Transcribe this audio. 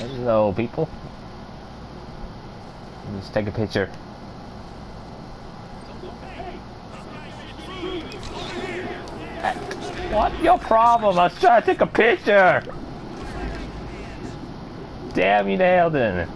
Hello, people. Let's take a picture. What's your problem? I was trying to take a picture. Damn you, nailed it.